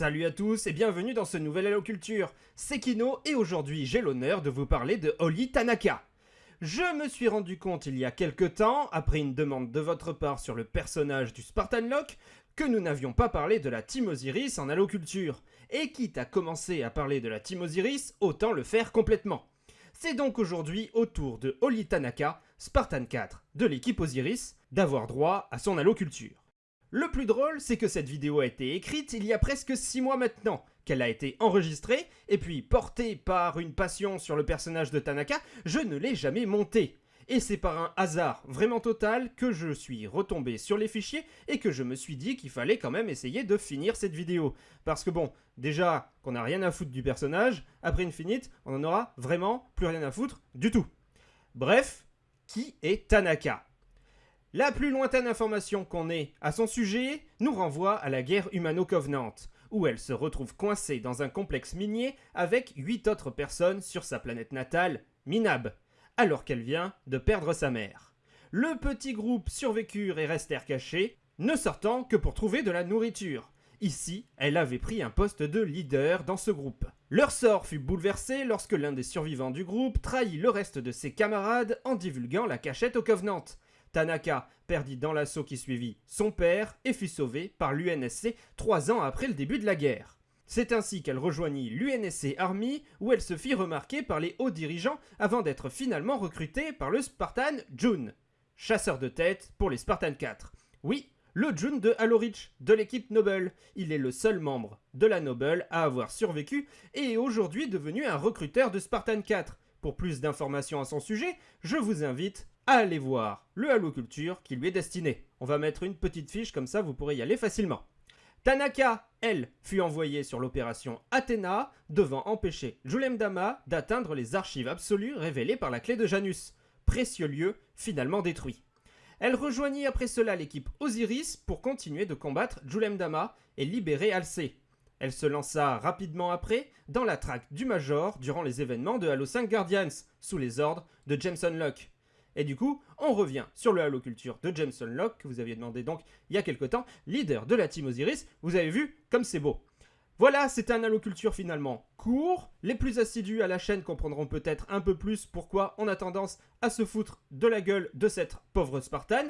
Salut à tous et bienvenue dans ce nouvel Hello Culture. C'est Kino et aujourd'hui j'ai l'honneur de vous parler de Oli Tanaka. Je me suis rendu compte il y a quelque temps, après une demande de votre part sur le personnage du Spartan Lock, que nous n'avions pas parlé de la Team Osiris en Halo Culture. Et quitte à commencer à parler de la Team Osiris, autant le faire complètement. C'est donc aujourd'hui au tour de Oli Tanaka, Spartan 4 de l'équipe Osiris, d'avoir droit à son Halo Culture. Le plus drôle, c'est que cette vidéo a été écrite il y a presque 6 mois maintenant, qu'elle a été enregistrée, et puis portée par une passion sur le personnage de Tanaka, je ne l'ai jamais montée. Et c'est par un hasard vraiment total que je suis retombé sur les fichiers et que je me suis dit qu'il fallait quand même essayer de finir cette vidéo. Parce que bon, déjà qu'on n'a rien à foutre du personnage, après une finite, on en aura vraiment plus rien à foutre du tout. Bref, qui est Tanaka? La plus lointaine information qu'on ait à son sujet nous renvoie à la guerre humano-covenant, où elle se retrouve coincée dans un complexe minier avec 8 autres personnes sur sa planète natale, Minab, alors qu'elle vient de perdre sa mère. Le petit groupe survécurent et restèrent cachés, ne sortant que pour trouver de la nourriture. Ici, elle avait pris un poste de leader dans ce groupe. Leur sort fut bouleversé lorsque l'un des survivants du groupe trahit le reste de ses camarades en divulguant la cachette au Covenant, Tanaka perdit dans l'assaut qui suivit son père et fut sauvée par l'UNSC trois ans après le début de la guerre. C'est ainsi qu'elle rejoignit l'UNSC Army où elle se fit remarquer par les hauts dirigeants avant d'être finalement recrutée par le Spartan June, chasseur de tête pour les Spartan 4. Oui, le June de Halo Reach, de l'équipe Noble. Il est le seul membre de la Noble à avoir survécu et est aujourd'hui devenu un recruteur de Spartan 4. Pour plus d'informations à son sujet, je vous invite allez voir le Halo Culture qui lui est destiné. On va mettre une petite fiche comme ça vous pourrez y aller facilement. Tanaka, elle, fut envoyée sur l'opération Athéna, devant empêcher Julem Dama d'atteindre les archives absolues révélées par la clé de Janus, précieux lieu finalement détruit. Elle rejoignit après cela l'équipe Osiris pour continuer de combattre Julem Dama et libérer Alcé. Elle se lança rapidement après dans la traque du Major durant les événements de Halo 5 Guardians, sous les ordres de Jameson Locke. Et du coup, on revient sur le Halo Culture de Jameson Locke, que vous aviez demandé donc il y a quelque temps, leader de la Team Osiris. Vous avez vu comme c'est beau. Voilà, c'est un Halo Culture finalement court. Les plus assidus à la chaîne comprendront peut-être un peu plus pourquoi on a tendance à se foutre de la gueule de cette pauvre Spartan.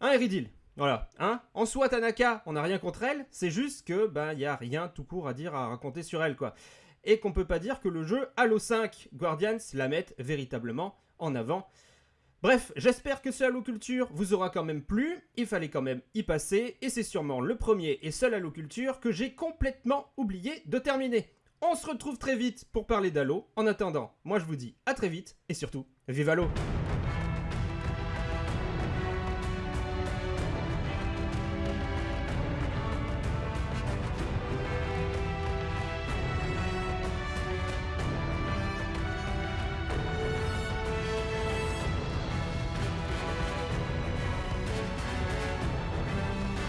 Un Eridil, voilà, hein? En soi, Tanaka, on n'a rien contre elle, c'est juste que, ben, il n'y a rien tout court à dire, à raconter sur elle, quoi. Et qu'on peut pas dire que le jeu Halo 5 Guardians la mette véritablement en avant. Bref, j'espère que ce Halo Culture vous aura quand même plu, il fallait quand même y passer, et c'est sûrement le premier et seul Halo Culture que j'ai complètement oublié de terminer. On se retrouve très vite pour parler d'Halo. En attendant, moi je vous dis à très vite, et surtout, vive Halo